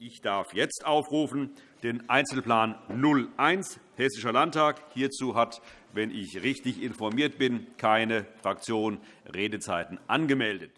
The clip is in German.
Ich darf jetzt aufrufen den Einzelplan 01 Hessischer Landtag. Hierzu hat, wenn ich richtig informiert bin, keine Fraktion Redezeiten angemeldet.